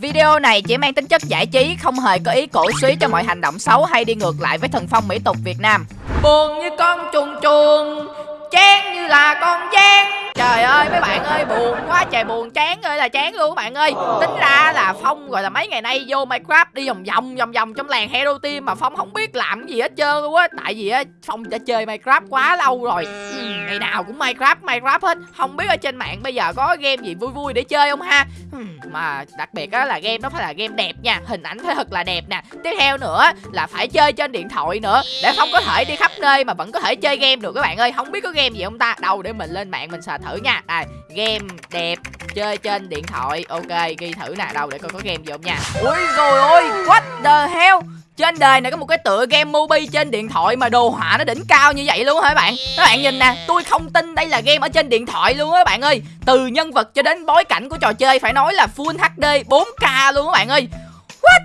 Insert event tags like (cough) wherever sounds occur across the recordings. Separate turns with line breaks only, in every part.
Video này chỉ mang tính chất giải trí, không hề có ý cổ suý cho mọi hành động xấu hay đi ngược lại với thần phong mỹ tục Việt Nam. Buồn như con chuồn chuồn, chán như là con gián Trời ơi mấy bạn ơi buồn quá trời buồn chán ơi là chán luôn các bạn ơi. Tính ra là Phong rồi là mấy ngày nay vô Minecraft đi vòng vòng vòng vòng trong làng Hero Team Mà Phong không biết làm gì hết trơn luôn á. Tại vì á Phong đã chơi Minecraft quá lâu rồi. Ừ, Ngày nào cũng Minecraft Minecraft hết. Không biết ở trên mạng bây giờ có game gì vui vui để chơi không ha? Ừ, Mà đặc biệt á là game nó phải là game đẹp nha. Hình ảnh phải thật là đẹp nè. Tiếp theo nữa là phải chơi trên điện thoại nữa Để Phong có thể đi khắp nơi mà vẫn có thể chơi game được các bạn ơi. Không biết có game gì không ta? Đâu để mình lên mạng mình sờ thử nha. Đây, game đẹp, chơi trên điện thoại. Ok, ghi thử nè. Đâu, để coi có game gì không nha. Ui, rồi ôi, what the hell? Trên đời này có một cái tựa game Mobi trên điện thoại mà đồ họa nó đỉnh cao như vậy luôn hả các bạn? Các bạn nhìn nè, tôi không tin đây là game ở trên điện thoại luôn á các bạn ơi. Từ nhân vật cho đến bối cảnh của trò chơi, phải nói là Full HD 4K luôn các bạn ơi. What?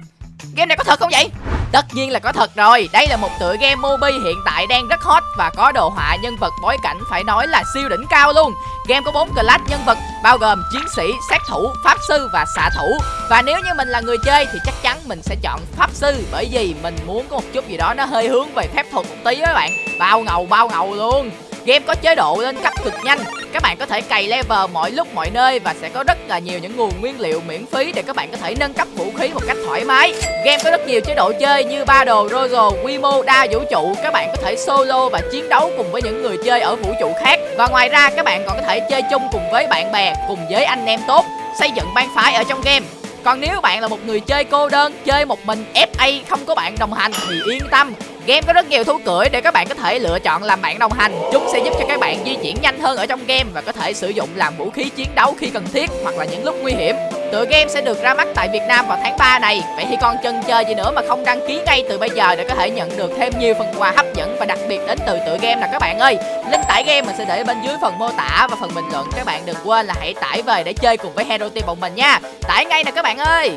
Game này có thật không vậy? Tất nhiên là có thật rồi. Đây là một tựa game Mobi hiện tại đang rất hot Và có đồ họa nhân vật bối cảnh phải nói là siêu đỉnh cao luôn. Game có 4 class nhân vật bao gồm chiến sĩ, sát thủ, pháp sư và xạ thủ. Và nếu như mình là người chơi thì chắc chắn mình sẽ chọn pháp sư Bởi vì mình muốn có một chút gì đó nó hơi hướng về phép thuật một tí các bạn. Bao ngầu bao ngầu luôn. Game có chế độ lên cấp cực nhanh. Các bạn có thể cày level mọi lúc mọi nơi Và sẽ có rất là nhiều những nguồn nguyên liệu miễn phí Để các bạn có thể nâng cấp vũ khí một cách thoải mái. Game có rất nhiều chế độ chơi như ba đồ Royal, quy mô đa vũ trụ. Các bạn có thể solo và chiến đấu cùng với những người chơi ở vũ trụ khác. Và ngoài ra các bạn còn có thể chơi chung cùng với bạn bè Cùng với anh em tốt. Xây dựng bang phái ở trong game. Còn nếu bạn là một người chơi cô đơn, chơi một mình FA không có bạn đồng hành thì yên tâm. Game có rất nhiều thú cưỡi để các bạn có thể lựa chọn làm bạn đồng hành. Chúng sẽ giúp cho các bạn di chuyển nhanh hơn ở trong game Và có thể sử dụng làm vũ khí chiến đấu khi cần thiết Hoặc là những lúc nguy hiểm. Tựa game sẽ được ra mắt tại Việt Nam vào tháng 3 này. Vậy thì còn chân chờ gì nữa mà không đăng ký ngay từ bây giờ Để có thể nhận được thêm nhiều phần quà hấp dẫn và đặc biệt đến từ tựa game nè các bạn ơi? Link tải game mình sẽ để bên dưới phần mô tả và phần bình luận. Các bạn đừng quên là hãy tải về để chơi cùng với Hero Team bọn mình nha. Tải ngay nè các bạn ơi!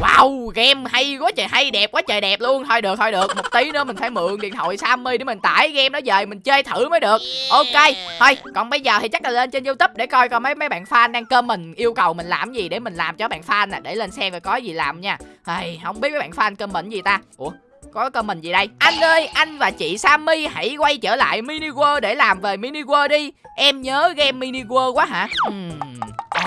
Wow, game hay quá trời hay, đẹp quá trời đẹp luôn. Thôi được, thôi được, một tí nữa mình phải mượn điện thoại Sammy để mình tải game đó về mình chơi thử mới được. Ok, thôi, còn bây giờ thì chắc là lên trên Youtube để coi coi mấy mấy bạn fan đang comment yêu cầu mình làm gì để mình làm cho bạn fan nè. Để lên xem và có gì làm nha. Hey, không biết mấy bạn fan comment gì ta? Ủa, có comment gì đây? Anh ơi, anh và chị Sammy hãy quay trở lại Mini World để làm về Mini World đi. Em nhớ game Mini World quá hả? Hmm.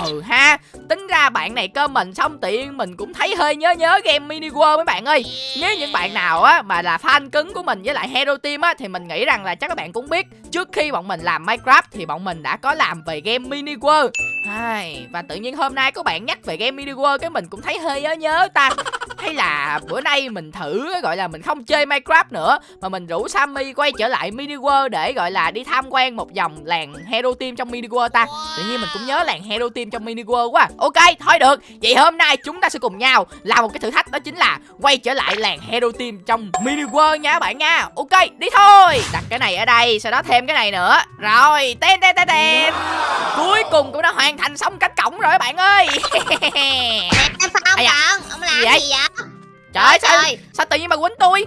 Ừ ha Tính ra bạn này comment xong tiện mình cũng thấy hơi nhớ nhớ game Mini World mấy bạn ơi. Nếu những bạn nào á mà là fan cứng của mình với lại Hero Team á Thì mình nghĩ rằng là chắc các bạn cũng biết Trước khi bọn mình làm Minecraft thì bọn mình đã có làm về game Mini World. Ai, Và tự nhiên hôm nay có bạn nhắc về game Mini World Cái mình cũng thấy hơi nhớ nhớ ta. Hay là bữa nay mình thử gọi là mình không chơi Minecraft nữa mà mình rủ Sammy quay trở lại Mini World để gọi là đi tham quan một vòng làng Hero Team trong Mini World ta. Tự nhiên mình cũng nhớ làng Hero Team trong Mini World quá. Ok, thôi được. Vậy hôm nay chúng ta sẽ cùng nhau làm một cái thử thách đó chính là quay trở lại làng Hero Team trong Mini World nha các bạn nha. Ok, đi thôi. Đặt cái này ở đây, sau đó thêm cái này nữa. Rồi, tên tên tên tên. Cuối cùng cũng đã hoàn thành xong cánh cổng rồi các bạn ơi.
Em sao (laughs) ông bạn? Ông làm gì vậy? gì vậy?
Trời ơi sao, sao tự nhiên mà quýnh tôi?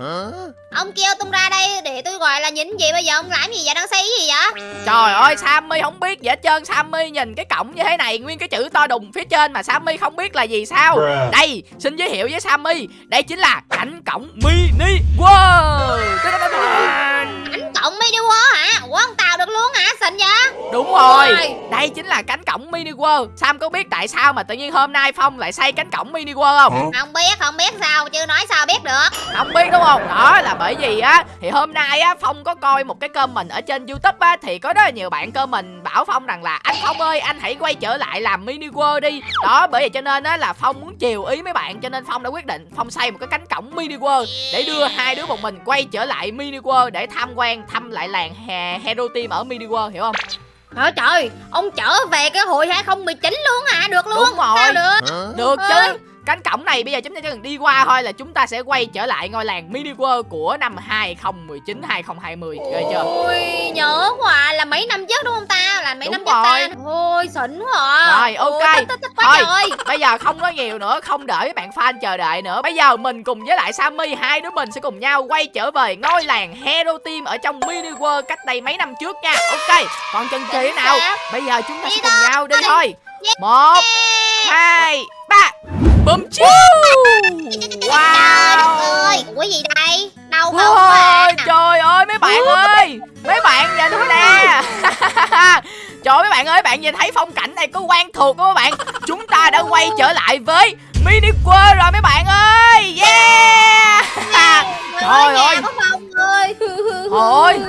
Ông kêu tung ra đây để tôi gọi là nhìn gì bây giờ ông làm gì vậy? Đang xây gì vậy?
Trời ơi Sammy không biết gì hết trơn. Sammy nhìn cái cổng như thế này Nguyên cái chữ to đùng phía trên mà Sammy không biết là gì sao? Đây xin giới thiệu với Sammy. Đây chính là cảnh cổng mini world.
Cảnh cổng mini world hả? Ủa ông tạo được luôn hả xịn vậy?
Đúng rồi. Đây chính là cánh cổng mini world. Sam có biết tại sao mà tự nhiên hôm nay Phong lại xây cánh cổng mini world không?
Không biết không biết sao chứ nói sao biết được.
Không biết đúng không? Đó là bởi vì á thì hôm nay á phong có coi một cái comment ở trên youtube á thì có rất là nhiều bạn comment bảo phong rằng là anh phong ơi anh hãy quay trở lại làm mini world đi. Đó bởi vậy cho nên á là phong muốn chiều ý mấy bạn cho nên phong đã quyết định phong xây một cái cánh cổng mini world để đưa hai đứa một mình quay trở lại mini world để tham quan thăm lại làng hero team ở mini world hiểu không
Trời trời, ông trở về cái hồi 2019 luôn hả? Được luôn.
Đúng rồi.
Sao được?
Được chứ cánh cổng này bây giờ chúng ta chỉ cần đi qua thôi là chúng ta sẽ quay trở lại ngôi làng mini world của năm 2019 2020 ghê chưa?
Ôi nhớ quá là mấy năm trước đúng không ta? Là mấy
đúng
năm
trước ta
ôi xịn quá.
Rồi ok. Ôi, thích, thích thôi trời. bây giờ không có nhiều nữa không đợi các bạn fan chờ đợi nữa. Bây giờ mình cùng với lại Sammy hai đứa mình sẽ cùng nhau quay trở về ngôi làng Hero Team ở trong mini world cách đây mấy năm trước nha. Ok còn chân trí nào? bây giờ chúng ta sẽ cùng nhau đi thôi. một hai Bum chiu Wow. Ơi
Ủa gì đây? Đâu không wow.
Trời ơi mấy bạn ơi. Mấy bạn nhìn nè. (laughs) Trời mấy bạn ơi Bạn nhìn thấy phong cảnh này có quen thuộc không các bạn? Chúng ta đã quay trở lại với Mini World rồi mấy bạn ơi. Yeah. Trời ơi. Ôi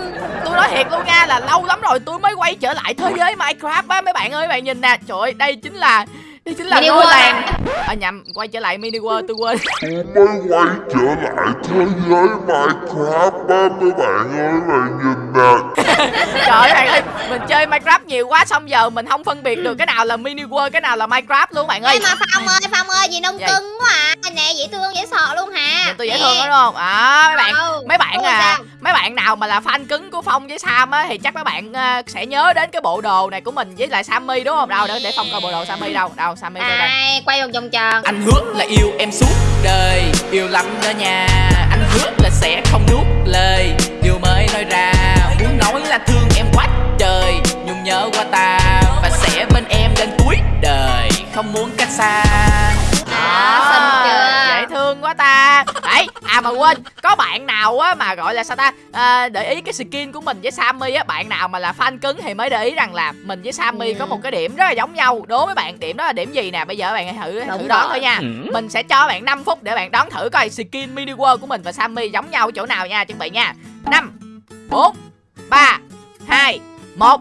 Tôi nói thiệt luôn nha là lâu lắm rồi tôi mới quay trở lại thế giới Minecraft á mấy bạn ơi Bạn nhìn nè. Trời ơi đây chính là đây chính là
Mini World
làng À? Nhầm quay trở lại mini world tôi quên. (laughs)
Tôi mới quay trở lại thế giới Minecraft á mấy bạn ơi bạn nhìn nè.
Trời ơi ơi Mình chơi Minecraft nhiều quá Xong giờ mình không phân biệt được cái nào là mini world Cái nào là Minecraft luôn bạn ơi.
Ê mà Phong ơi Phong ơi gì? nông cưng quá à. Nè dễ thương dễ sợ luôn hả?
Nhìn tôi dễ thương đó đúng không? À, mấy bạn mấy bạn à mấy bạn nào mà là fan cứng của phong với sam á thì chắc mấy bạn à, sẽ nhớ đến cái bộ đồ này của mình với lại sammy đúng không? Đâu để để phong coi bộ đồ sammy đâu đâu sammy đâu đây
Đây quay một vòng tròn.
Anh hứa là yêu em suốt đời yêu lắm đó nha. Anh hứa là sẽ không nuốt lời yêu mới nói ra. Muốn nói là thương em quá trời nhung nhớ qua ta và sẽ bên em đến cuối đời không muốn cách xa
À, xinh chưa?
dễ thương quá ta đấy à mà quên có bạn nào á mà gọi là sao ta à, để ý cái skin của mình với sammy á bạn nào mà là fan cứng thì mới để ý rằng là mình với sammy
Ừ.
có một cái điểm rất là giống nhau đố mấy bạn điểm đó là điểm gì nè bây giờ bạn hãy thử thử
Đúng
đoán
rồi.
thôi nha mình sẽ cho bạn 5 phút để bạn đoán thử coi skin mini world của mình và sammy giống nhau chỗ nào nha chuẩn bị nha năm bốn ba hai một.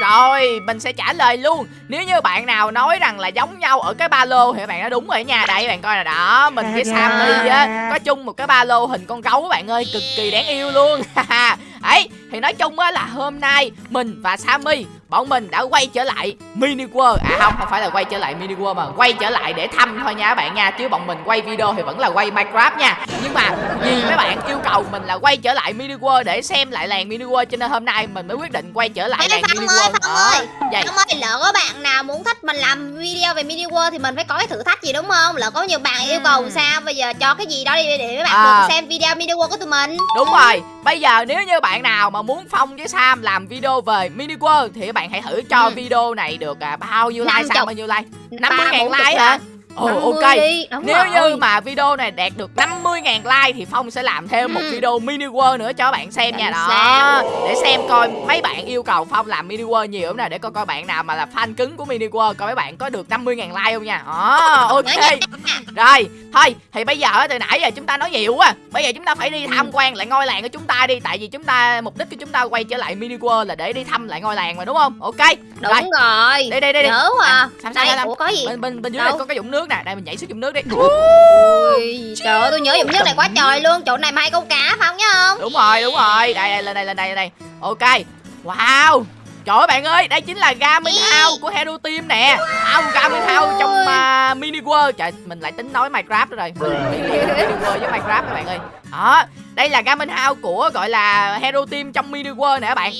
Rồi mình sẽ trả lời luôn. Nếu như bạn nào nói rằng là giống nhau ở cái ba lô Thì bạn đã đúng rồi nha. Đây bạn coi nè đó Mình với Sammy á Có chung một cái ba lô hình con gấu bạn ơi Cực kỳ đáng yêu luôn. (laughs) Ấy thì nói chung á là hôm nay Mình và Sammy Bọn mình đã quay trở lại Mini World. À không không phải là quay trở lại Mini World mà Quay trở lại để thăm thôi nha các bạn nha Chứ bọn mình quay video thì vẫn là quay Minecraft nha. Nhưng mà vì mấy bạn yêu cầu mình là quay trở lại Mini World Để xem lại làng Mini World Cho nên hôm nay mình mới quyết định quay trở lại làng Mini World.
Ơi.
vậy
Phong ơi lỡ có bạn nào muốn thích mình làm video về mini world thì mình phải có cái thử thách gì đúng không? Lỡ có nhiều bạn yêu cầu sao? Bây giờ cho cái gì đó đi để mấy bạn
À.
xem video mini world của tụi mình.
Đúng rồi, bây giờ nếu như bạn nào mà muốn Phong với Sam làm video về Mini World Thì các bạn hãy thử cho
Ừ.
video này được à, bao nhiêu like,
50.
Sam bao nhiêu like 50
Ba,
ngàn like hả? Ồ
50
ok
đi, đúng
Nếu
rồi.
như mà video này đạt được 50 ngàn like Thì Phong sẽ làm thêm một
Ừ.
video Mini World nữa cho các bạn xem nha
Làm
Đó
sao?
Để xem coi mấy bạn yêu cầu Phong làm Mini World nhiều nè Để coi coi bạn nào mà là fan cứng của Mini World Coi mấy bạn có được 50 ngàn like không nha Đó ok rồi, thôi thì bây giờ á, từ nãy giờ chúng ta nói nhiều quá. Bây giờ chúng ta phải đi tham quan lại ngôi làng của chúng ta đi, tại vì chúng ta mục đích của chúng ta quay trở lại mini world là để đi thăm lại ngôi làng mà đúng không? Ok.
đúng
Rồi.
rồi
Đi đi đi đi.
nhớ à.
À, Sam, Sam,
đây
Sam.
ủa có gì
Bên bên bên dưới
Đâu?
này có cái dũng nước nè, đây mình nhảy xuống dũng nước đi.
Ui, trời ơi tôi nhớ dụng nước này quá trời luôn chỗ này mà hay câu cá phải không nhớ không
Đúng rồi, đúng rồi. Đây đây lên đây lên đây lên đây. Ok. Wow. Trời ơi bạn ơi, đây chính là Garmin House của Hero Team nè. Không, Garmin House trong uh, Mini World. Trời, mình lại tính nói Minecraft rồi. Mini World với Minecraft các bạn ơi. Đó, đây là Garmin House của gọi là Hero Team trong Mini World nè các bạn.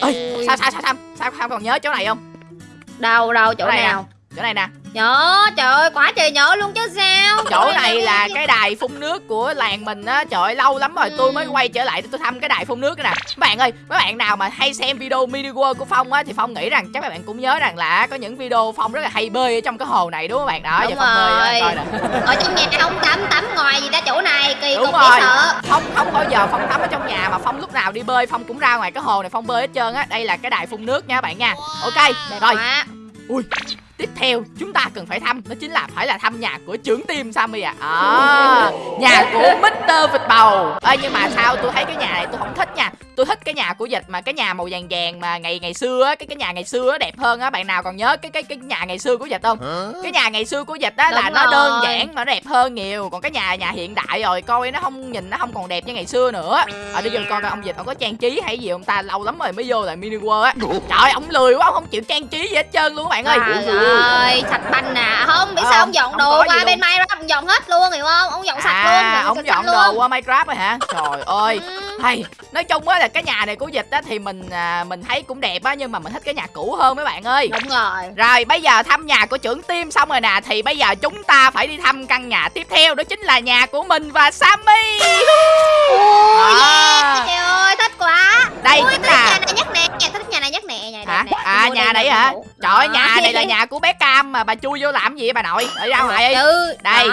Ôi, ơi, sao sao sao sao sao sao còn nhớ chỗ này không?
đâu đâu chỗ
Chỗ này nè.
nào
Chỗ này nè.
nhớ trời ơi quá trời nhớ luôn chứ sao?
Chỗ này là cái đài phun nước của làng mình á. Trời ơi, lâu lắm rồi tôi mới quay trở lại để tôi thăm cái đài phun nước này nè. Các bạn ơi, mấy bạn nào mà hay xem video mini world của Phong á Thì Phong nghĩ rằng chắc các bạn cũng nhớ rằng là Có những video Phong rất là hay bơi ở trong cái hồ này đúng không bạn? Đó,
Đúng
giờ Phong bơi
rồi.
coi nè.
Ở trong nhà không tắm tắm ngoài gì ra chỗ này kỳ
Đúng
cục
rồi.
sợ.
Phong không bao giờ Phong tắm ở trong nhà Mà Phong lúc nào đi bơi Phong cũng ra ngoài cái hồ này Phong bơi hết trơn á. Đây là cái đài phun nước nha các bạn nha. Ok,
đẹp
rồi.
Quá
Ui, tiếp theo chúng ta cần phải thăm đó chính là phải là thăm nhà của trưởng team Sammy à. à nhà của Mr. Vịt Bầu. Ê nhưng mà sao tôi thấy cái nhà này tôi không thích nha. Tôi thích cái nhà của Dịch mà cái nhà màu vàng vàng mà ngày ngày xưa á, cái cái nhà ngày xưa á đẹp hơn á. Bạn nào còn nhớ cái cái cái nhà ngày xưa của Dịch không? Cái nhà ngày xưa của Dịch á là
Đúng
nó đơn giản mà nó đẹp hơn nhiều. Còn cái nhà nhà hiện đại rồi coi nó không nhìn nó không còn đẹp như ngày xưa nữa. Ở đây giờ coi coi ông Dịch ông có trang trí hay gì không ta? Lâu lắm rồi mới vô lại mini world á. Trời ông lười quá ông không chịu trang trí gì hết trơn luôn các bạn ơi.
Trời ơi, sạch banh nè Không, biết
Ờ,
sao ông dọn đồ qua bên Minecraft ông dọn hết luôn, hiểu không? Ông dọn sạch
à,
luôn,
ông dọn đồ
luôn.
qua Minecraft rồi hả? Trời ơi.
Ừ.
Hay, nói chung á là cái nhà này của dịch á thì mình à, mình thấy cũng đẹp á nhưng mà mình thích cái nhà cũ hơn mấy bạn ơi.
Đúng rồi
Rồi bây giờ thăm nhà của trưởng team xong rồi nè Thì bây giờ chúng ta phải đi thăm căn nhà tiếp theo Đó chính là nhà của mình và Sammy
Ôi
À.
yeah, trời ơi, thích quá
Đây
Ui,
chính
thích nhà
là
này nhất nè, thích nhà này nhất
hả? À nhà
đây
hả? trời nhà này là nhà của bé cam mà bà chui vô làm gì vậy bà nội? Ở ra ngoài đi.
Ừ,
Đây,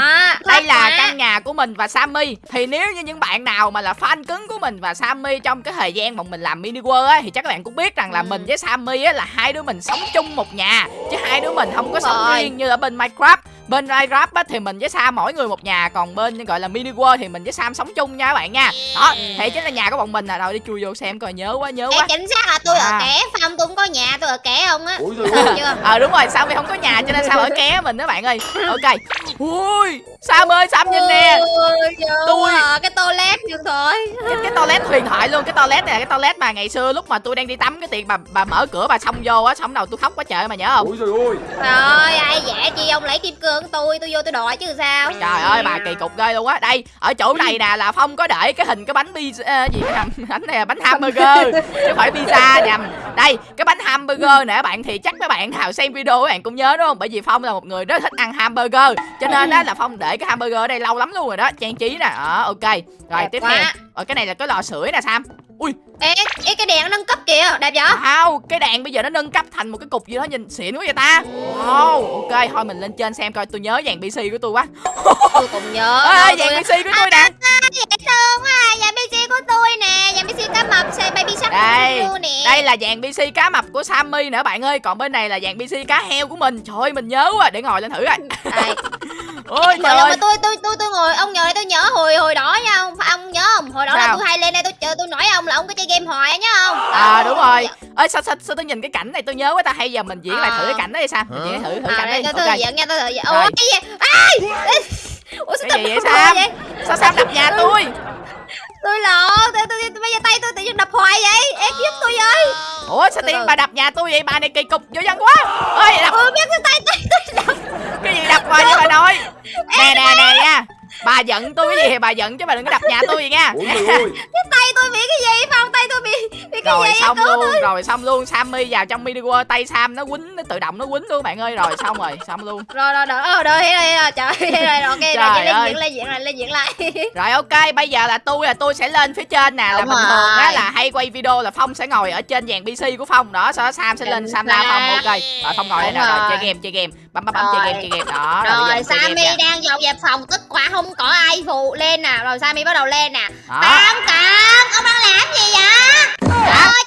đây là căn nhà của mình và Sammy. Thì nếu như những bạn nào mà là fan cứng của mình và Sammy Trong cái thời gian mà mình làm mini world á Thì chắc các bạn cũng biết rằng là
Ừ.
mình với Sammy á Là hai đứa mình sống chung một nhà Chứ hai đứa mình không có sống riêng như ở bên Minecraft Bên Minecraft á thì mình với Sam mỗi người một nhà Còn bên gọi là mini world thì mình với Sam sống chung nha các bạn nha. Đó, thì chính là nhà của bọn mình à Rồi đi chui vô xem coi nhớ quá nhớ
Ê,
quá.
chính xác là tôi
À.
ở ké Phong tôi cũng có nhà tôi ở ké không á. Được (laughs)
Ờ đúng rồi Sammy không có nhà cho nên Sam ở ké mình đó bạn ơi. Ok. Ui Sam ơi Sam nhìn nè.
Ôi,
Tôi-
ơi, cái toilet điện thoại
cái, cái toilet huyền thoại luôn cái toilet này là cái toilet mà ngày xưa lúc mà tôi đang đi tắm cái tiệc bà bà mở cửa bà xông vô á xong đầu tôi khóc quá trời mà nhớ không?
Ôi
Trời ai dễ chi ông lấy kim cương của tôi tôi vô tôi đòi chứ sao?
Trời ơi bà kỳ cục ghê luôn á. Đây ở chỗ này nè là phong có để cái hình cái bánh pizza gì cái nhầm (laughs) bánh này là bánh hamburger chứ không phải pizza nhầm. Đây cái bánh hamburger nè bạn thì chắc mấy bạn nào xem video các bạn cũng nhớ đúng không? Bởi vì phong là một người rất thích ăn hamburger cho nên á là phong để cái hamburger ở đây lâu lắm luôn rồi đó. Trang trí nè đó ok. Rồi
Đẹp
tiếp
quá.
theo. Ở cái này là cái lò sưởi nè sam ui.
Ê, ê cái đèn nó nâng cấp kìa đẹp vậy?
Wow, cái đèn bây giờ nó nâng cấp thành một cái cục gì đó nhìn xịn quá vậy ta. Wow, ok, thôi mình lên trên xem coi tôi nhớ dàn PC của tôi quá.
Tôi cũng nhớ (laughs) đâu,
dàn PC của tôi nè.
À, dễ thương quá à, nhà PC của tôi nè. Nhà PC cá mập xe baby shark
Đây,
nè.
đây là dàn PC cá mập của Sammy nữa bạn ơi. Còn bên này là dàn PC cá heo của mình. Trời ơi, mình nhớ quá, để ngồi lên thử coi. (laughs) Ôi trời ơi
mà tôi tôi tôi tôi ngồi ông nhờ đây tôi nhớ hồi hồi đó nha ông phải ông nhớ không? Hồi đó là
Sao?
tôi hay lên đây tôi chờ tôi nói ông là ông có chơi game hoài á, nhớ không?
À đúng rồi. Ơi sao, sao, sao tôi nhìn cái cảnh này tôi nhớ quá ta? Hay giờ mình diễn lại thử
À.
cái cảnh đó đi sao? Mình diễn thử thử
à,
cảnh
đây
đi.
tôi
Ok.
tôi diễn nha tôi thử
Rồi.
ủa cái gì? Ai? Ủa sao
Cái gì vậy
vậy?
Sao Sam đập nhà tôi
tôi lộn tôi, tôi, tôi, bây giờ tay tôi tự nhiên đập hoài vậy. Em giúp tôi với
Ủa sao
từ.
bà đập nhà tôi vậy? Bà này kỳ cục vô dân quá. Ơi đập.
Ừ biết cái tay tôi đập.
Cái gì đập vào vậy bà nội? Nè nè nè nha bà giận tôi cái gì thì bà giận chứ bà đừng có đập nhà tôi vậy nha (laughs)
cái tay tôi bị cái gì? Phong tay tôi bị bị cái
rồi
gì?
xong luôn
tôi.
rồi xong luôn. Sammy vào trong mini world tay sam nó quýnh nó tự động nó quýnh luôn bạn ơi. Rồi xong rồi xong luôn.
Rồi rồi rồi. Ờ rồi rồi rồi trời rồi ok
Trời
rồi
ơi.
diễn lên diễn lại lên diễn lại. (laughs)
Rồi ok. Bây giờ là tôi là tôi sẽ lên phía trên nè. Là bình thường á là hay quay video là phong sẽ ngồi ở trên dàn pc của phong. Đó sau đó sam sẽ lên sam la phong. ok. Rồi phong ngồi đây nè. Rồi. chơi game chơi game bấm bấm bấm chơi
Rồi.
game chơi game. Đó rồi,
rồi Sammy đang dọn dẹp phòng tức quá không có ai phụ lên nè. Rồi Sammy bắt đầu lên nè. Cam cam ông đang làm gì vậy? Trời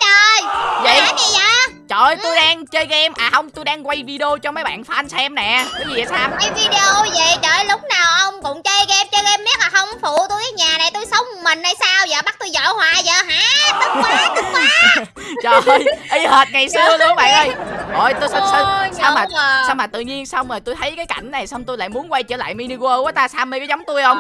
Vậy?
làm gì vậy
trời ơi tôi đang chơi game. À không tôi đang quay video cho mấy bạn fan xem nè. Cái gì vậy sam?
Quay video vậy? Trời lúc nào ông cũng chơi game chơi game miết là không phụ tôi cái nhà này tôi sống một mình hay sao vậy? Bắt tôi dọn hoài vậy? Hả? Tức quá tức quá. (laughs)
Trời ơi y hệt ngày xưa luôn bạn ơi. Ôi tôi sao sao, sao mà
à.
sao mà tự nhiên xong rồi tôi thấy cái cảnh này xong tôi lại muốn quay trở lại mini world quá ta. Sammy có giống tôi không?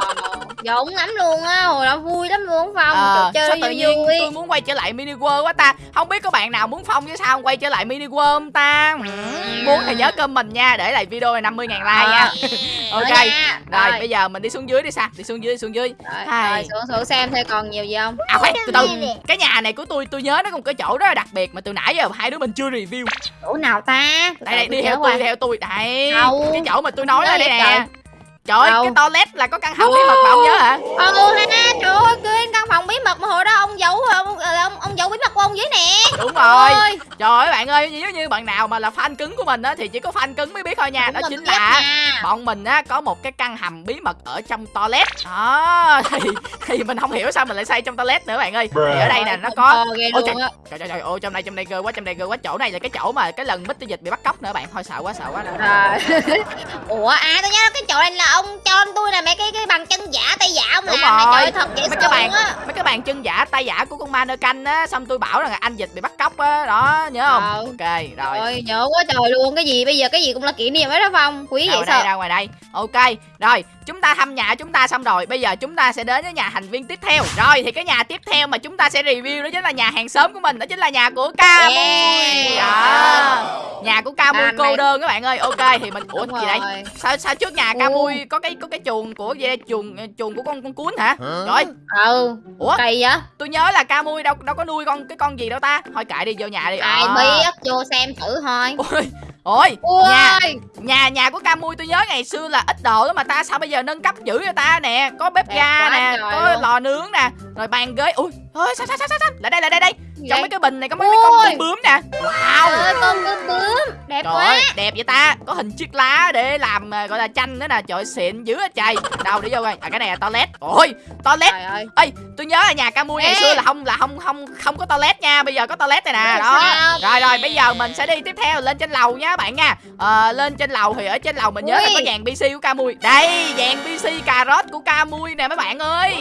Dũng lắm luôn á, hồi đó vui lắm luôn Phong,
Ờ,
Trời,
sao
chơi
tự nhiên
vui.
tôi muốn quay trở lại mini world quá ta. Không biết có bạn nào muốn phong với sao quay trở lại mini world không ta. Muốn thì nhớ cơm mình nha để lại video này 50 ngàn like nha. (laughs) Ok.
Rồi
rồi bây giờ mình đi xuống dưới đi sao đi xuống dưới đi xuống dưới.
Rồi, rồi, xuống xuống xem thấy còn nhiều gì không?
à khoan từ từ. Cái nhà này của tôi tôi nhớ nó có một cái chỗ rất là đặc biệt mà từ nãy giờ hai đứa mình chưa review.
Chỗ nào ta?
đây đây đi theo tôi theo tôi. Đây cái chỗ mà tôi nói là đây nè
trời.
trời ơi cái toilet là có căn hầm bí mật mà ông nhớ hả?
Ừ ha, trời ơi, quên căn phòng bí mật mà hồi đó ông giấu ông ông, ông giấu bí mật của ông dưới nè.
đúng rồi.
Ôi,
trời ơi bạn ơi nếu như bạn nào mà là fan cứng của mình á thì chỉ có fan cứng mới biết thôi nha.
Đúng
đó chính là
nha.
bọn mình á có một cái căn hầm bí mật ở trong toilet. Đó (laughs) thì thì mình không hiểu sao mình lại xây trong toilet nữa bạn ơi. Thì ở đây nè nó có
Ờ,
Ôi
á.
trời trời trời ôi trong đây trong đây ghê quá trong đây ghê quá. Chỗ này là cái chỗ mà cái lần Mr dịch bị bắt cóc nữa bạn. Thôi sợ quá sợ quá. (laughs)
Ủa à tôi nhớ cái chỗ này là ông cho tôi là mấy cái cái bằng chân giả tay giả ông
Đúng
làm này
rồi.
trời ơi, thật dễ
mấy cái
luôn á.
mấy cái bàn chân giả tay giả của con ma nơ canh á xong tôi bảo rằng là anh dịch bị bắt cóc á đó nhớ không
Ờ.
ok rồi
Ôi nhớ quá trời luôn cái gì bây giờ cái gì cũng là kỷ niệm hết đó Phong quý
ra
vậy sao
ra ngoài đây ok rồi chúng ta thăm nhà chúng ta xong rồi bây giờ chúng ta sẽ đến với nhà thành viên tiếp theo. Rồi thì cái nhà tiếp theo mà chúng ta sẽ review đó chính là nhà hàng xóm của mình đó chính là nhà của ca mui
Yeah.
đó nhà của ca mui
À,
cô
này.
đơn các bạn ơi. Ok thì mình ủa
Đúng
gì đây? sao sao trước nhà ca mui có cái có cái chuồng của gì đây? Chuồng chuồng của con con cuốn hả? Rồi.
Ừ.
Ủa?
Kỳ vậy?
Tôi nhớ là ca mui đâu đâu có nuôi con cái con gì đâu ta? Thôi kệ đi vô nhà đi.
Ai
Ờ.
biết vô xem thử thôi.
Ôi ôi
ui
nhà nhà nhà của ca mui tôi nhớ ngày xưa là ít đồ lắm mà ta sao bây giờ nâng cấp dữ vậy ta nè? Có bếp
Đẹp
ga nè có
luôn.
lò nướng nè rồi bàn ghế. Ui ôi sao sao sao sao? Lại đây lại đây đây trong mấy cái bình này có mấy, mấy con tôm bướm nè. Wow.
Trời ơi con bướm bướm. Đẹp
Trời
quá.
ơi, đẹp vậy ta. Có hình chiếc lá để làm à, gọi là tranh nữa nè. Trời ơi, xịn dữ á trời Đâu đi vô coi. À cái này là toilet. Ôi toilet.
Trời ơi.
Ê tôi nhớ là nhà ca mui ngày xưa là không là không không không có toilet nha. Bây giờ có toilet này nè. Đó.
Sao.
Rồi rồi bây giờ mình sẽ đi tiếp theo lên trên lầu nha bạn nha. Ờ, Lên trên lầu thì ở trên lầu mình nhớ là
Ui.
có dàn PC của ca mui Đây dàn PC cà rốt của ca mui nè mấy bạn ơi.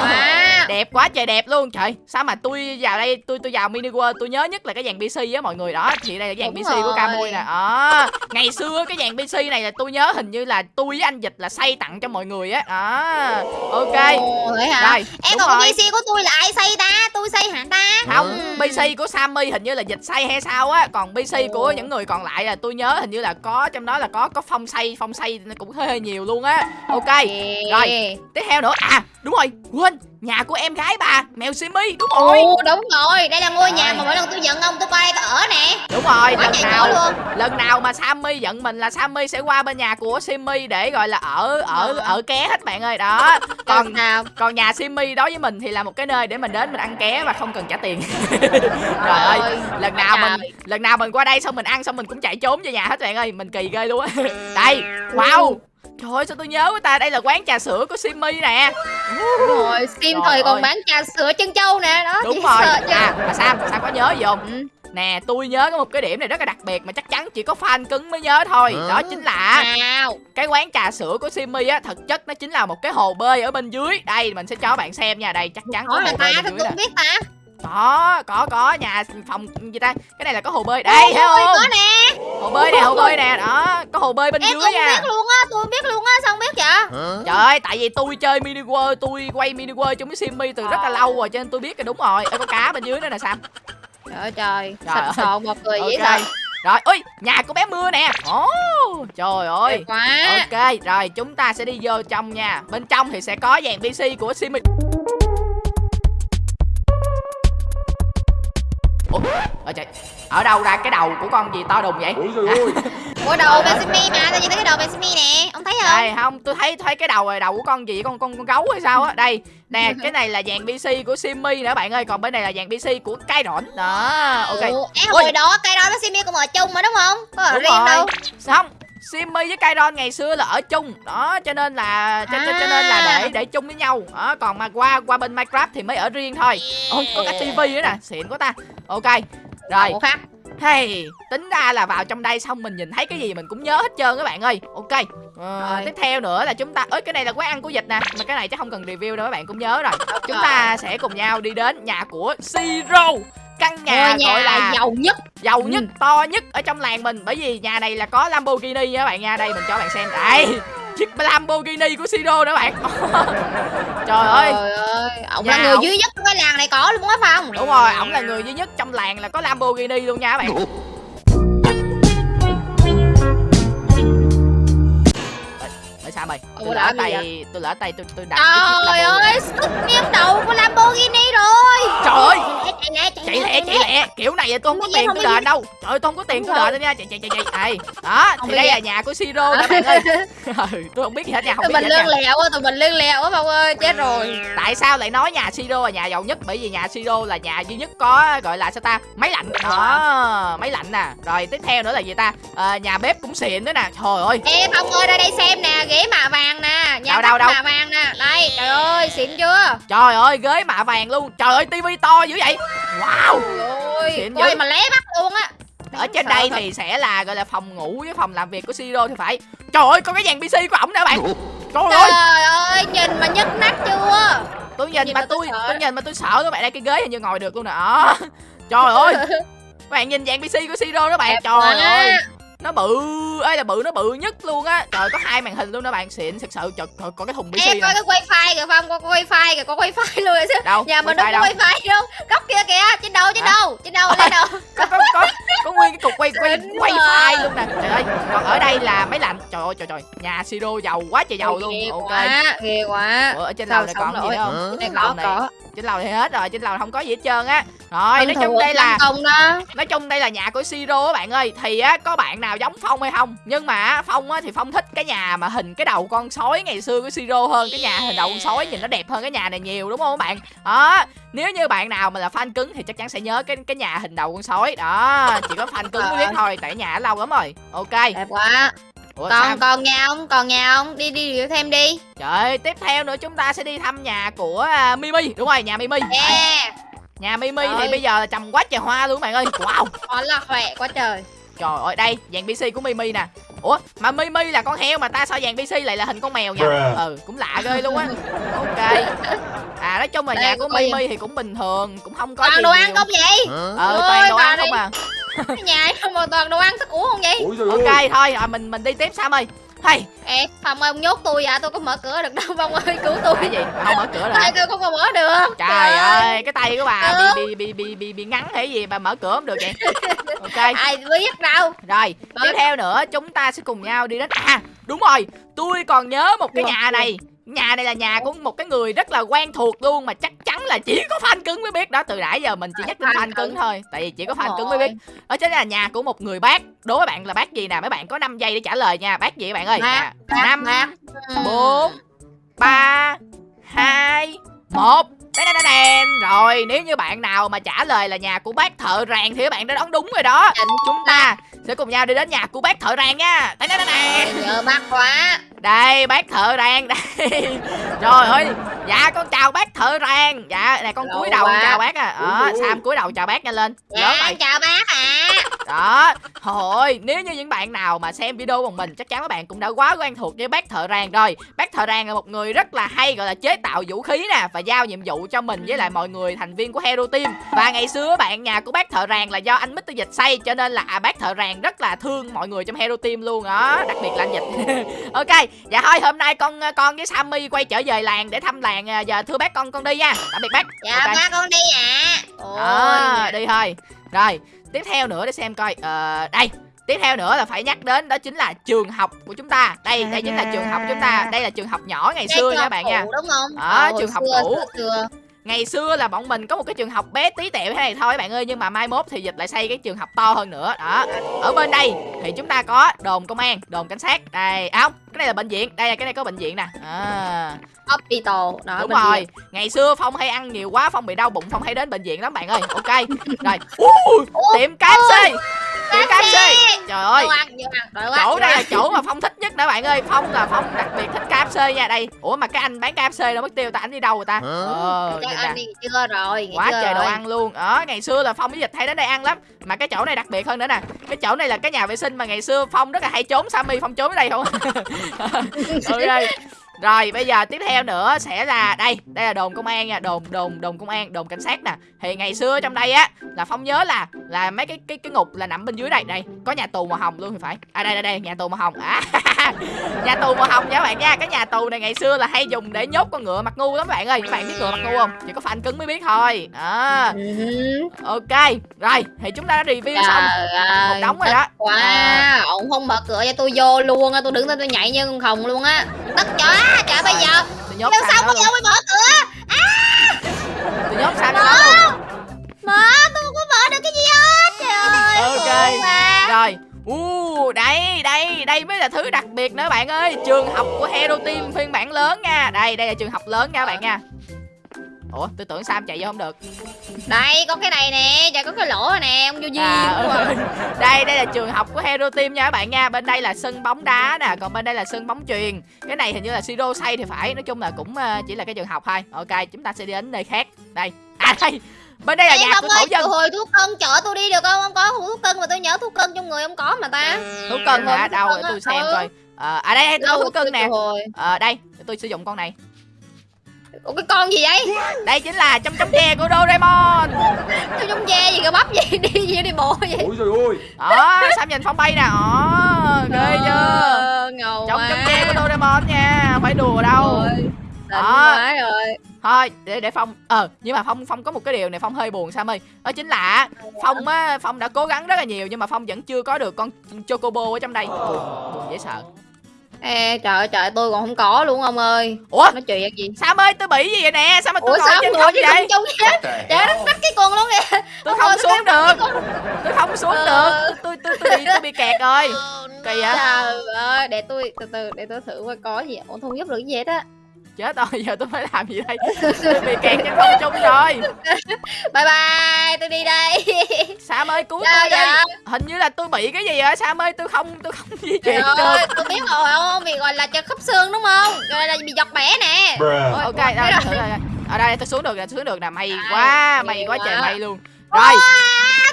Wow.
Đẹp quá trời đẹp luôn. Trời sao mà tôi vào đây tôi tôi vào mini world tôi nhớ nhất là cái dàn pc á mọi người. Đó thì đây là dàn
Đúng
pc của
rồi.
camui nè. Đó ngày xưa cái dàn pc này là tôi nhớ hình như là tôi với anh dịch là xây tặng cho mọi người á. Đó ok.
Ồ, vậy hả?
Rồi
Em còn
rồi.
PC của tôi là ai xây ta? Tôi xây hả ta?
Không
Ừ.
pc của sammy hình như là dịch xây hay sao á. Còn pc của những người còn lại là tôi nhớ hình như là có trong đó là có có phong xây phong xây cũng hơi, hơi nhiều luôn á. Ok Rồi. Tiếp theo nữa. À đúng rồi quên nhà của em gái bà mèo simi đúng rồi.
Ồ đúng rồi Đây là ngôi nhà mà mỗi lần tôi giận ông tôi qua đây tôi ở nè.
Đúng rồi
Quá
lần nào
luôn.
lần nào mà Sammy giận mình là Sammy sẽ qua bên nhà của Simmy để gọi là ở ở
Ờ.
ở ké hết bạn ơi. Đó còn
sao
còn nhà Simmy đối với mình thì là một cái nơi để mình đến mình ăn ké và không cần trả tiền. (laughs) Trời ơi lần nào mình lần nào mình qua đây xong mình ăn xong mình cũng chạy trốn về nhà hết bạn ơi mình kỳ ghê luôn á. Đây wow trời ơi sao tôi nhớ quá ta? Đây là quán trà sữa của Simmy nè.
Đúng rồi Sim thời còn bán trà sữa chân châu nè. Đó
đúng
chị
rồi. à mà Sam Sam có nhớ gì không?
Ừ.
nè tôi nhớ có một cái điểm này rất là đặc biệt mà chắc chắn chỉ có fan cứng mới nhớ thôi. Đó chính là
Nào.
cái quán trà sữa của Simmy á thực chất nó chính là một cái hồ bơi ở bên dưới. Đây mình sẽ cho bạn xem nha. Đây chắc chắn có hồ
ta
bơi
tôi
bên dưới
biết ta
có có có nhà phòng gì ta? Cái này là có hồ bơi. Đây thấy không?
có nè.
Hồ bơi nè hồ bơi nè. Đó có hồ bơi bên
Em
dưới
cũng
nha.
biết luôn á Tôi biết luôn á Sao không biết vậy?
Trời ơi tại vì tôi chơi mini world tôi quay mini world chung với Simmy từ rất là lâu rồi cho nên tôi biết cái đúng rồi. Ê, có cá bên dưới nữa nè Sam.
Trời ơi trời. Sạch
ơi.
sọn một người dễ
ok.
sợ
rồi ui nhà của bé mưa nè. Ồ trời ơi.
Quá.
Ok, rồi chúng ta sẽ đi vô trong nha. Bên trong thì sẽ có dàn PC của Simi Ủa, ở trời, ở đâu ra cái đầu của con gì to đùng vậy?
Ôi trời ơi (laughs)
Ủa đầu Bensimi mà Tôi nhìn thấy cái đầu Bensimi nè Ông thấy không
Đây không, tôi thấy thấy cái đầu này đầu của con gì? Con con con gấu hay sao á? Đây, nè, (laughs) cái này là dàn PC của Simi nữa bạn ơi, còn bên này là dàn PC của cái rỗn. Đó, ok.
Ủa,
Ui.
hồi đó cây đó Bensimi cũng ở chung mà đúng không Có ở
Đúng
riêng
rồi.
đâu
Không, Simmy với Kairon ngày xưa là ở chung. Đó cho nên là cho, cho, cho nên là
À.
để để chung với nhau. Đó còn mà qua qua bên Minecraft thì mới ở riêng thôi. Ôi có cái tivi nữa nè xịn quá ta. Ok rồi. Hey tính ra là vào trong đây xong mình nhìn thấy cái gì mình cũng nhớ hết trơn các bạn ơi. Ok Ờ,
Rồi.
tiếp theo nữa là chúng ta ơi cái này là quán ăn của dịch nè mà cái này chắc không cần review đâu các bạn cũng nhớ rồi. Chúng ta sẽ cùng nhau đi đến nhà của Siro căn nhà,
Ngôi nhà
gọi là
giàu nhất.
giàu nhất
Ừ.
to nhất ở trong làng mình. Bởi vì nhà này là có Lamborghini nha các bạn. Nha đây mình cho bạn xem. Đây chiếc Lamborghini của Siro nữa bạn. (laughs) Trời ơi
Trời ơi. Ông là người duy nhất của cái làng này có luôn á phải không
đúng rồi ổng là người duy nhất trong làng là có Lamborghini luôn nha các bạn Ê, sao mày tôi lỡ tay tôi lỡ tay tôi tôi đặt
Trời ơi Xuất miếng đầu của Lamborghini rồi.
Trời ơi.
Chạy lẹ
chạy lẹ kiểu này tôi không có tiền tôi đền đâu. Trời ơi tôi không có tiền tôi đền đâu nha. Chạy chạy chạy chạy. Đó thì đây là nhà của Siro nè bạn ơi. (laughs) Ừ, tôi không biết gì hết nha không biết
mình
gì hết
lương
nha
lẹo á Tụi mình lương lẹo á Phong ơi Chết rồi.
tại sao lại nói nhà Siro là nhà giàu nhất? Bởi vì nhà Siro là nhà duy nhất có gọi là sao ta? Máy lạnh. Đó máy lạnh nè. Rồi tiếp theo nữa là gì ta? Ờ, nhà bếp cũng xịn nữa nè. Trời ơi.
Ê Phong ơi ra đây xem nè Ghế mạ vàng nè Nhà
Đâu, đâu, đâu?
mạ vàng nè. Đây trời ơi xịn chưa?
Trời ơi ghế mạ vàng luôn. Trời ơi tivi to dữ vậy. Wow.
Ôi
Xịn
Coi
dữ.
mà lé mắt luôn á.
Ở trên đây thì sẽ là gọi là phòng ngủ với phòng làm việc của Siro thì phải. Trời ơi có cái dàn PC của ổng nữa bạn. Trời ơi
Trời ơi. nhìn mà nhức nách chưa?
Tôi nhìn
Nhìn
mà
mà tôi
tôi tôi nhìn mà tôi sợ các bạn đây cái ghế hình như ngồi được luôn nè. Đó trời ơi. Các (laughs) bạn nhìn dàn PC của Siro đó bạn.
Đẹp
trời ơi nó bự. Ấy là bự nó bự nhất luôn á. Trời có hai màn hình luôn đó bạn. Xịn thật sự. Trời có, có cái thùng PC
Em
nè.
cái wifi kìa Phong Có wifi kìa Có wifi (laughs) luôn rồi chứ.
Đâu?
Nhà mình đâu
wifi
có wifi đâu. Góc kia kìa Trên đầu trên đầu Trên đầu lên đầu.
có, có, có, có nguyên cái cục quay quay file luôn nè. Trời ơi còn ở đây là máy lạnh trời ơi trời trời. Nhà siro giàu quá trời giàu luôn. ok.
quá ghê quá.
Ở trên lầu này còn gì nữa không?
Có
này
có.
trên lầu thì hết rồi trên lầu không có gì hết trơn á. Rồi nói chung đây là nói chung đây là nhà của siro bạn ơi. Thì á có bạn nào giống phong hay không. Nhưng mà phong á thì phong thích cái nhà mà hình cái đầu con sói ngày xưa của siro hơn cái nhà hình đầu con sói nhìn nó đẹp hơn cái nhà này nhiều đúng không các bạn? Đó nếu như bạn nào mà là fan cứng thì chắc chắn sẽ nhớ cái cái nhà hình đầu con sói. Đó chỉ có fan cứng mới biết thôi tại nhà lâu lắm rồi. Ok.
Đẹp quá.
Ủa,
còn
sao?
còn nhà ông còn nhà ông đi đi review thêm đi.
Trời tiếp theo nữa chúng ta sẽ đi thăm nhà của à, mimi. Đúng rồi nhà mimi. Đấy,
yeah.
Nhà mimi thì
Rồi.
bây giờ là trồng quá trời hoa luôn bạn ơi. Wow.
Quá là khỏe quá trời
Trời ơi đây dàn PC của Mimi nè. Ủa mà Mimi là con heo mà ta sao dàn PC lại là hình con mèo nhỉ
Bruh.
Ừ cũng lạ ghê luôn á. Ok. À nói chung là
Đây,
nhà của Mimi. Thì cũng bình thường Cũng không có
toàn
gì
đồ ăn
nhiều.
không vậy?
Ờ toàn đồ ăn không à.
Cái (laughs) nhà ấy không mà toàn đồ ăn thức uống không vậy?
Ok thôi à, mình mình đi tiếp Sam ơi Hay.
Ê phòng ơi ông nhốt tôi dạ tôi có mở cửa được đâu phong ơi cứu tôi
cái gì? không mở cửa hả?
tay tôi không có mở được.
Trời ơi. cái tay của bà
Ừ.
bị bị bị bị bị, bị ngắn hay gì bà mở cửa không được vậy? (laughs) Ok.
Ai biết đâu.
Rồi,
Đó.
tiếp theo nữa chúng ta sẽ cùng nhau đi đến À, đúng rồi, tôi còn nhớ một cái
Được,
nhà này Nhà này là nhà của một cái người rất là quen thuộc luôn Mà chắc chắn là chỉ có fan cứng mới biết đó. Từ nãy giờ mình chỉ nhắc đến
Fan
cứng thôi Tại vì chỉ có fan cứng mới biết. Đó chính là nhà của một người bác. Đố với bạn là bác gì nè? Mấy bạn có 5 giây để trả lời nha. Bác gì các bạn ơi? Hai một. Đen đen đen đen. Rồi nếu như bạn nào mà trả lời là nhà của bác thợ rèn Thì các bạn đã đoán đúng rồi đó. Chúng ta sẽ cùng nhau đi đến nhà của bác thợ rèn nha.
Nhớ bác quá
đây bác thợ đang đây. Trời ơi. Dạ con chào bác thợ rèn Dạ này con
Lâu
cúi đầu con chào bác à.
Ui.
Sam cúi đầu chào bác nhanh lên?
Dạ
rồi
chào bác ạ.
Đó. Thôi nếu như những bạn nào mà xem video của mình Chắc chắn các bạn cũng đã quá quen thuộc với bác thợ rèn rồi. Bác thợ rèn là một người rất là hay Gọi là chế tạo vũ khí nè Và giao nhiệm vụ cho mình với lại mọi người thành viên của Hero Team. Và ngày xưa bạn nhà của bác thợ rèn là do anh Mr. Dịch xây Cho nên là bác thợ rèn rất là thương mọi người trong Hero Team luôn đó Đặc biệt là anh Dịch. (laughs) Ok Dạ thôi hôm nay con con với Sammy quay trở về làng để thăm làng À, Giờ thưa bác con con đi nha. Tạm biệt bác.
Dạ
Ok.
bác con đi ạ.
Đó, đi thôi. Rồi tiếp theo nữa để xem coi ờ đây tiếp theo nữa là phải nhắc đến đó chính là trường học của chúng ta. Đây đây chính là trường học của chúng ta. Đây là trường học nhỏ ngày
Đây
xưa nha bạn nha.
đúng không?
Đó,
Ờ,
trường học cũ. ngày xưa là bọn mình có một cái trường học bé tí tẹo thế này thôi bạn ơi nhưng mà mai mốt thì dịch lại xây cái trường học to hơn nữa. Đó ở bên đây thì chúng ta có đồn công an đồn cảnh sát. Đây à không cái này là bệnh viện. Đây là cái này có bệnh viện nè. À,
hospital đó
đúng rồi
kia.
ngày xưa phong hay ăn nhiều quá phong bị đau bụng phong hay đến bệnh viện lắm bạn ơi. Ok. (laughs) Rồi. Ui, tiệm KFC. Tiệm KFC. Trời ơi. Chỗ đây là chỗ mà phong thích nhất đó bạn ơi. Phong là phong đặc biệt thích KFC nha. Đây ủa mà cái anh bán KFC đâu mất tiêu ta anh đi đâu rồi ta? Ờ nè.
đi chưa rồi
quá trời đồ ăn luôn. Ở ngày xưa là phong với dịch hay đến đây ăn lắm. Mà cái chỗ này đặc biệt hơn nữa nè. Cái chỗ này là cái nhà vệ sinh mà ngày xưa phong rất là hay trốn sammy phong trốn ở đây không? (laughs) Ok (laughs) rồi bây giờ tiếp theo nữa sẽ là đây đây là đồn công an nha đồn đồn đồn công an đồn cảnh sát nè. Thì ngày xưa trong đây á là phong nhớ là là mấy cái cái cái ngục là nằm bên dưới đây đây có nhà tù màu hồng luôn thì phải. À đây đây đây nhà tù màu hồng. À (laughs) nhà tù màu hồng nha các bạn nha. Cái nhà tù này ngày xưa là hay dùng để nhốt con ngựa mặt ngu lắm bạn ơi. Các bạn biết ngựa mặt ngu không? Chỉ có fan cứng mới biết thôi. Đó.
Ừ.
ok rồi thì chúng ta đã review xong.
Ơi,
một đống rồi đó.
quá.
À.
ổng không mở cửa cho tôi vô luôn á tôi đứng đây tôi nhảy như con khùng luôn á. Tức chó trời bây giờ.
Nhốt
xong bây giờ mới mở cửa
tôi nhốt sang đó luôn.
mở tôi không có mở được cái gì hết. Trời ơi
Ok.
quá.
rồi. U đây đây đây mới là thứ đặc biệt nữa bạn ơi. Trường học của hero team phiên bản lớn nha. Đây đây là trường học lớn nha các bạn nha ủa tôi tưởng sam chạy vô không được.
Đây có cái này nè trời có cái lỗ nè ông vô duyên
à, ừ. (laughs) đây đây là trường học của hero team nha các bạn nha. Bên đây là sân bóng đá nè còn bên đây là sân bóng truyền cái này hình như là siro xây thì phải nói chung là cũng ờ, chỉ là cái trường học thôi. Ok chúng ta sẽ đi đến nơi khác. Đây. À đây. Bên đây là
Ê,
nhà của thổ dân.
hồi thuốc cân chở tôi đi được không? Không có thuốc cân mà tôi nhớ thuốc cân trong người không có mà ta.
thú cưng hả?
Thuốc
đâu
cân
để tôi xem
Ừ.
coi. Ờ, à đây đây tôi cưng
từ
nè ờ đây tôi sử dụng con này
Ủa cái con gì vậy?
đây chính là trong trong tre của Doraemon
trong ve gì cái bắp gì (laughs) đi gì đi bộ vậy?
Ôi trời ơi
đó sam nhìn phong bay nè đó ghê chưa
Ờ, ngầu
trong
quá.
trong tre của Doraemon nha không phải đùa đâu Đó.
quá rồi.
thôi để để phong ờ nhưng mà phong phong có một cái điều này phong hơi buồn sao ơi đó chính là phong á phong đã cố gắng rất là nhiều nhưng mà phong vẫn chưa có được con chocobo ở trong đây buồn, buồn dễ sợ
Ê, trời ơi, trời tôi còn không có luôn ông ơi.
Ủa?
Nói chuyện gì?
Sao ơi tôi bị gì vậy nè? Sao mà tôi
ủa
ngồi
sao
trên
ngồi
không vậy?
chung hết trời đất đất cái con luôn kìa.
Tôi
Ông
không xuống được. tôi không xuống
Ờ.
được. Tôi tôi tôi bị tôi bị kẹt rồi. Kỳ vậy?
trời ơi để tôi từ từ để tôi thử coi có gì ủa không giúp được cái gì hết á
chết rồi giờ tôi phải làm gì đây? Tôi bị kẹt trên không trung rồi.
Bye bye tôi đi đây.
Sam ơi cứu tôi đi. hình như là tôi bị cái gì vậy Sam ơi? Tôi không tôi không di chuyển được.
ơi tôi biết rồi ông bị gọi là chân khớp xương đúng không? Gọi là bị giọt bẻ nè. Ôi,
ok rồi, rồi. ở đây tôi xuống được nè xuống được nè. May
Đây,
quá may quá trời may luôn rồi.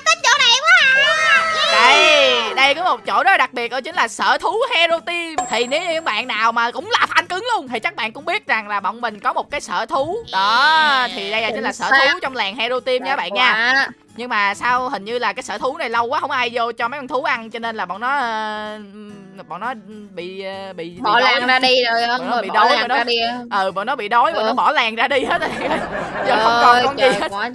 Thích chỗ này quá à.
đây đây có một chỗ rất là đặc biệt đó chính là sở thú hero team. Thì nếu như các bạn nào mà cũng là fan cứng luôn thì chắc bạn cũng biết rằng là bọn mình có một cái sở thú. Đó thì đây là chính là sở thú trong làng hero team nha các bạn nha. Nhưng mà sao hình như là cái sở thú này lâu quá không ai vô cho mấy con thú ăn cho nên là bọn nó ờ, bọn nó bị ờ, bị
bỏ
bị
làng ra đi rồi
Bọn nó
ơi
bị đói rồi đó.
ra đi.
Ừ bọn nó bị đói bọn
Ừ.
nó bỏ làng ra đi hết rồi. (laughs) Giờ không còn con gì hết.
quá.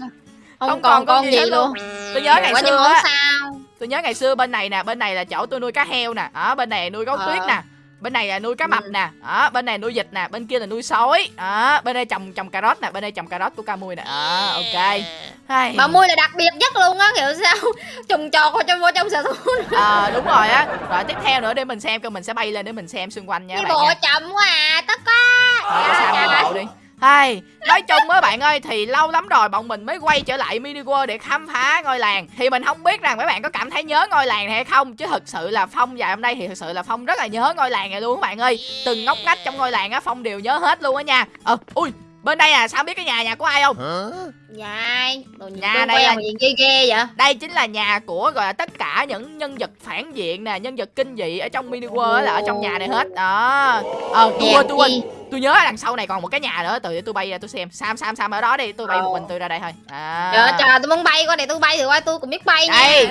Không,
Không
còn con gì
hết
luôn.
tôi nhớ ngày
quá
xưa á.
sao?
Tôi nhớ ngày xưa bên này nè bên này là chỗ tôi nuôi cá heo nè. Ở bên này nuôi gấu
Ờ.
tuyết nè. Bên này là nuôi cá mập
Ừ.
nè. Ở bên này nuôi vịt nè. Bên kia là nuôi sói. Đó bên đây trồng trồng cà rốt nè. Bên đây trồng cà rốt của ca mui nè. Ờ ok. Hay.
bà mui là đặc biệt nhất luôn á hiểu sao? (laughs) Trồng trọt vào trong vô trong sở thú.
Ờ đúng rồi á. Rồi tiếp theo nữa để mình xem coi mình sẽ bay lên để mình xem xung quanh nha
đi bộ chậm quá à tất quá.
Thôi cho Sam đi bộ Hay, nói chung mấy bạn ơi thì lâu lắm rồi bọn mình mới quay trở lại mini world để khám phá ngôi làng. Thì mình không biết rằng mấy bạn có cảm thấy nhớ ngôi làng này hay không chứ thực sự là phong dài hôm nay thì thực sự là phong rất là nhớ ngôi làng này luôn các bạn ơi. Từng ngóc ngách trong ngôi làng á phong đều nhớ hết luôn á nha. Ờ ui bên đây à sao biết cái nhà nhà của ai không?
Dạ đồ
Nhà này
quen
là-
nhìn ghê ghê vậy?
Đây chính là nhà của gọi là tất cả những nhân vật phản diện nè nhân vật kinh dị ở trong mini world là ở trong nhà này hết. Đó. Ờ tôi quên tôi quên. Tôi nhớ đằng sau này còn một cái nhà nữa từ để tôi bay ra tôi xem. Sam sam sam ở đó đi tôi bay một mình tôi ra đây thôi. À.
trời ơi, trời tôi muốn bay qua để tôi bay thì qua tôi cũng biết bay nha.
Đây.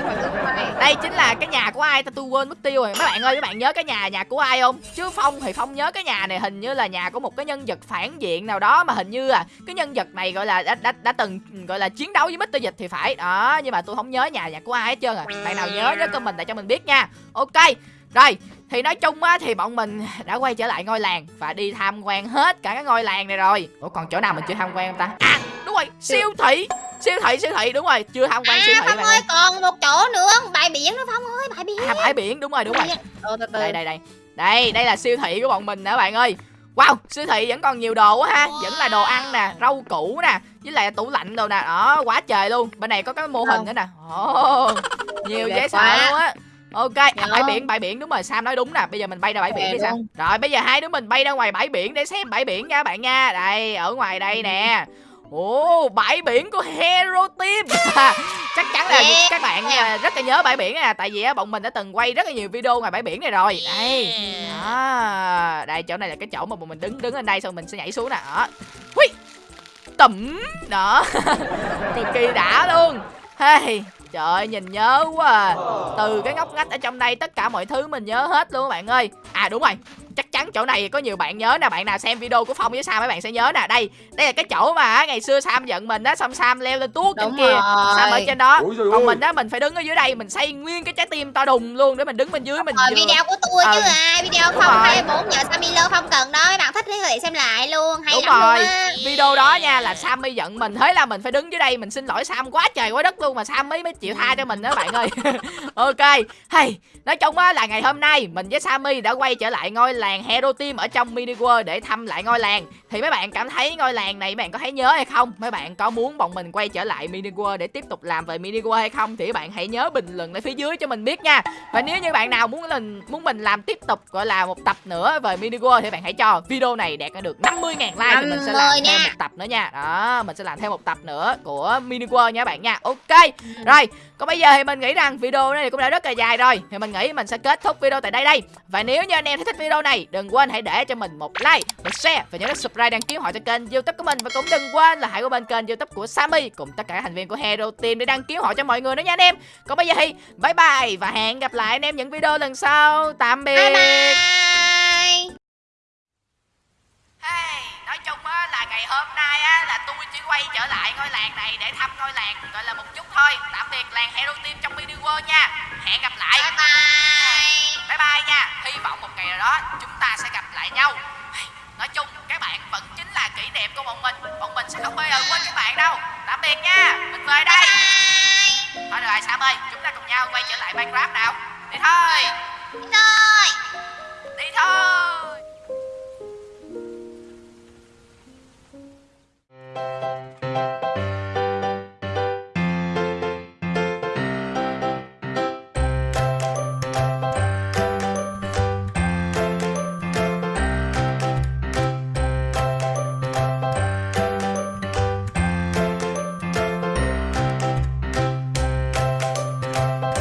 Đây chính là cái nhà của ai ta tôi quên mất tiêu rồi. Mấy bạn ơi mấy bạn nhớ cái nhà nhà của ai không? Chứ phong thì phong nhớ cái nhà này hình như là nhà của một cái nhân vật phản diện nào đó mà hình như là cái nhân vật này gọi là đã đã, đã từng gọi là chiến đấu với Mr. Dịch thì phải. Đó nhưng mà tôi không nhớ nhà nhà của ai hết trơn à. Bạn nào nhớ nhớ comment lại cho mình biết nha. Ok rồi thì nói chung á thì bọn mình đã quay trở lại ngôi làng và đi tham quan hết cả cái ngôi làng này rồi. Ủa còn chỗ nào mình chưa tham quan không ta? À đúng rồi siêu thị siêu thị siêu thị đúng rồi chưa tham quan siêu
à
thị
phong ơi. còn một chỗ nữa bãi biển nữa phong ơi bãi biển.
à bãi biển đúng rồi đúng rồi.
Ờ,
đây đây đây. Đây đây là siêu thị của bọn mình nè bạn ơi wow siêu thị vẫn còn nhiều đồ quá ha. Vẫn là đồ ăn nè rau củ nè với lại tủ lạnh đồ nè. Đó quá trời luôn. Bên này có cái mô hình nữa nè. Ồ (laughs) nhiều dễ sợ
quá.
luôn á. Ok à,
Dạ.
bãi biển bãi biển đúng rồi sam nói đúng nè. Bây giờ mình bay ra bãi biển
Đẹp
đi sam. rồi bây giờ hai đứa mình bay ra ngoài bãi biển để xem bãi biển nha bạn nha. Đây ở ngoài đây nè. Ồ, bãi biển của Hero Team (laughs) Chắc chắn là
Yeah.
các bạn à, rất là nhớ bãi biển nè Tại vì á, bọn mình đã từng quay rất là nhiều video ngoài bãi biển này rồi Đây đó. Đây, chỗ này là cái chỗ mà bọn mình đứng đứng lên đây Xong mình sẽ nhảy xuống nè đó. Hui Tẩm Đó (laughs) Cực kỳ đã luôn hey, Trời ơi, nhìn nhớ quá à. Từ cái ngóc ngách ở trong đây Tất cả mọi thứ mình nhớ hết luôn các bạn ơi À đúng rồi chắc chắn chỗ này có nhiều bạn nhớ nè bạn nào xem video của phong với sam mấy bạn sẽ nhớ nè. Đây đây là cái chỗ mà ngày xưa sam giận mình á xong sam leo lên tuốt trên kia. sam ở trên đó.
Giời
còn
ơi.
mình á mình phải đứng ở dưới đây mình xây nguyên cái trái tim to đùng luôn để mình đứng bên dưới mình
Rồi
vừa-
video của tôi chứ
Ờ.
à Video
Đúng
không
rồi.
24 giờ Samilo không cần đó Mấy bạn thích thì thể xem lại luôn Hay
đúng
lắm
rồi
luôn á.
video đó nha là sam mới giận mình. Thế là mình phải đứng dưới đây mình xin lỗi sam quá trời quá đất luôn mà sam mới mới chịu tha cho mình đó bạn ơi. (laughs) Ok. Hay nói chung á là ngày hôm nay mình với sammy đã quay trở lại ngôi làng hero team ở trong mini world để thăm lại ngôi làng. Thì mấy bạn cảm thấy ngôi làng này mấy bạn có thấy nhớ hay không? Mấy bạn có muốn bọn mình quay trở lại mini world để tiếp tục làm về mini world hay không? Thì các bạn hãy nhớ bình luận ở phía dưới cho mình biết nha. Và nếu như bạn nào muốn mình muốn mình làm tiếp tục gọi là một tập nữa về mini world thì bạn hãy cho video này đạt được 50.000 like thì mình sẽ làm
50
thêm một tập nữa nha. Đó mình sẽ làm thêm một tập nữa của mini world nha bạn nha. Ok rồi còn bây giờ thì mình nghĩ rằng video này cũng đã rất là dài rồi. Thì mình nghĩ mình sẽ kết thúc video tại đây đây. Và nếu như anh em thấy thích video này, đừng quên hãy để cho mình một like, một share và nhớ subscribe đăng ký họ cho kênh youtube của mình. Và cũng đừng quên là hãy qua bên kênh youtube của Sammy cùng tất cả thành viên của Hero Team để đăng ký họ cho mọi người nữa nha anh em. Còn bây giờ thì bye bye và hẹn gặp lại anh em những video lần sau. Tạm biệt.
Bye bye.
quay trở lại ngôi làng này để thăm ngôi làng gọi là một chút thôi. Tạm biệt làng hero team trong mini world nha. Hẹn gặp lại. Bye
bye.
Bye bye nha. Hy vọng một ngày nào đó chúng ta sẽ gặp lại nhau. Nói chung các bạn vẫn chính là kỷ niệm của bọn mình. Bọn mình sẽ không bao giờ quên các bạn đâu. Tạm biệt nha. Mình về đây. Bye. thôi được rồi sam ơi chúng ta cùng nhau quay trở lại minecraft nào. Đi thôi.
Đi thôi.
Đi thôi.